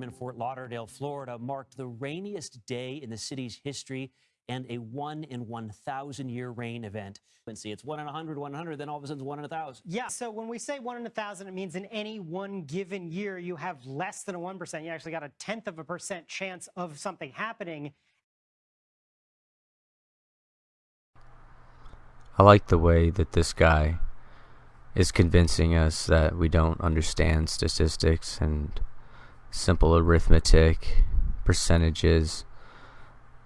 in Fort Lauderdale, Florida, marked the rainiest day in the city's history and a one in 1,000 year rain event. And see, it's one in 100, 100, then all of a sudden it's one in a 1,000. Yeah, so when we say one in a thousand, it means in any one given year you have less than a 1%. You actually got a tenth of a percent chance of something happening. I like the way that this guy is convincing us that we don't understand statistics and simple arithmetic, percentages,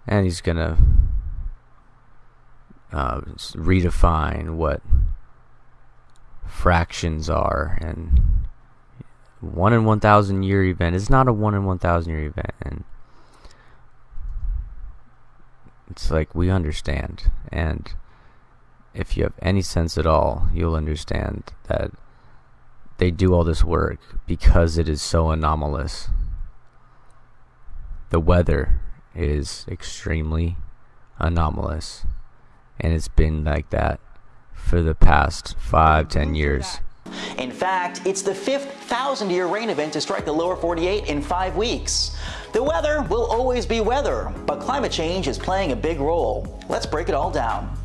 and he's gonna uh, redefine what fractions are and one in 1000 year event is not a one in 1000 year event and it's like we understand and if you have any sense at all you'll understand that they do all this work because it is so anomalous the weather is extremely anomalous and it's been like that for the past five ten years In fact, it's the fifth thousand year rain event to strike the lower 48 in five weeks. The weather will always be weather, but climate change is playing a big role. Let's break it all down.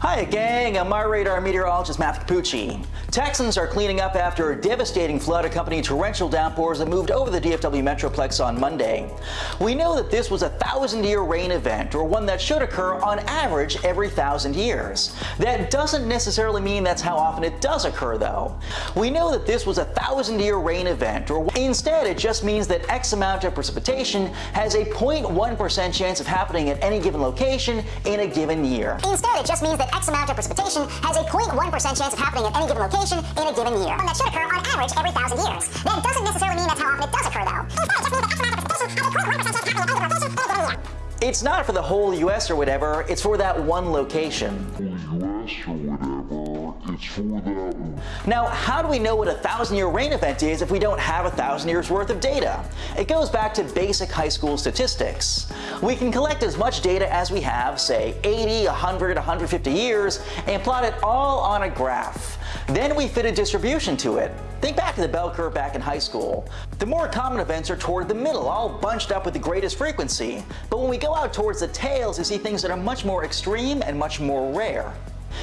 Hi gang, I'm MyRadar meteorologist Matthew Cappucci. Texans are cleaning up after a devastating flood accompanying torrential downpours that moved over the DFW Metroplex on Monday. We know that this was a thousand year rain event, or one that should occur on average every thousand years. That doesn't necessarily mean that's how often it does occur though. We know that this was a thousand year rain event, or instead it just means that X amount of precipitation has a 0.1% chance of happening at any given location in a given year. Instead, it just means that X amount of precipitation has a 0.1% chance of happening at any given location in a given year. And that should occur on average every thousand years. That doesn't necessarily It's not for the whole US or whatever, it's for that one location. Now, how do we know what a thousand year rain event is if we don't have a thousand years worth of data? It goes back to basic high school statistics. We can collect as much data as we have, say 80, 100, 150 years, and plot it all on a graph. Then we fit a distribution to it. Think back to the bell curve back in high school. The more common events are toward the middle, all bunched up with the greatest frequency. But when we go out towards the tails, you see things that are much more extreme and much more rare.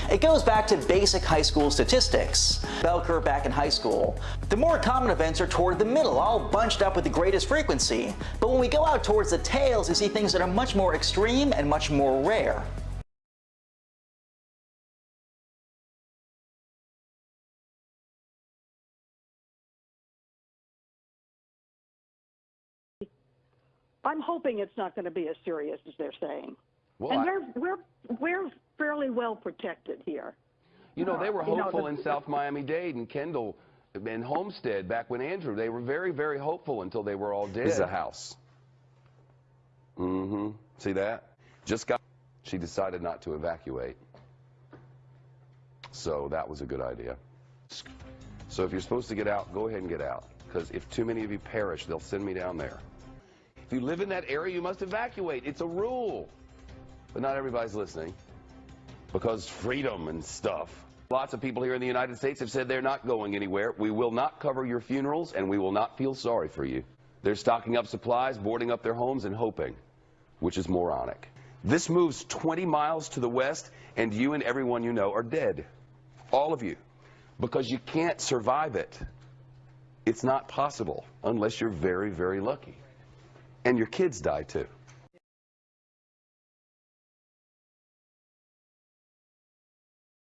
It goes back to basic high school statistics. Bell curve back in high school. The more common events are toward the middle, all bunched up with the greatest frequency. But when we go out towards the tails, you see things that are much more extreme and much more rare. I'm hoping it's not going to be as serious as they're saying. Well, and I- we're we're we're fairly well protected here. You know, they were You know, hopeful the- in South Miami-Dade and Kendall and Homestead back when Andrew, they were very, very hopeful until they were all dead. This is a house. Mm-hmm. See that? Just got, she decided not to evacuate. So that was a good idea. So if you're supposed to get out, go ahead and get out. Because if too many of you perish, they'll send me down there. If you live in that area, you must evacuate. It's a rule. But not everybody's listening. Because freedom and stuff. Lots of people here in the United States have said they're not going anywhere. We will not cover your funerals, and we will not feel sorry for you. They're stocking up supplies, boarding up their homes, and hoping, which is moronic. This moves 20 miles to the west, and you and everyone you know are dead. All of you. Because you can't survive it. It's not possible unless you're very, very lucky. And your kids die too.